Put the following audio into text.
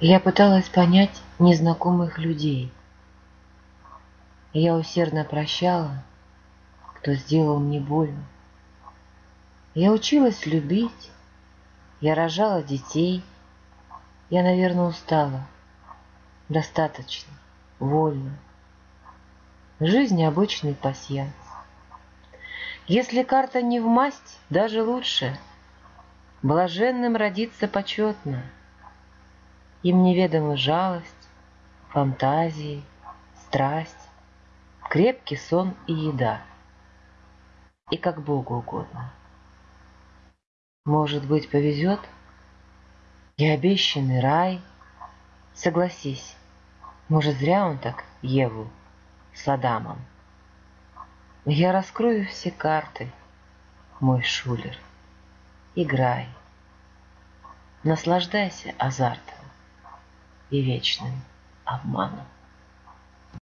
Я пыталась понять незнакомых людей. Я усердно прощала, кто сделал мне больно. Я училась любить, я рожала детей. Я, наверное, устала. Достаточно, вольно. Жизнь обычный пасьянс. Если карта не в масть, даже лучше. Блаженным родиться почетно — им неведома жалость, фантазии, страсть, крепкий сон и еда. И как Богу угодно. Может быть, повезет? И обещанный рай. Согласись, может, зря он так Еву с Адамом. Я раскрою все карты, мой шулер. Играй. Наслаждайся азартом и вечным обманом.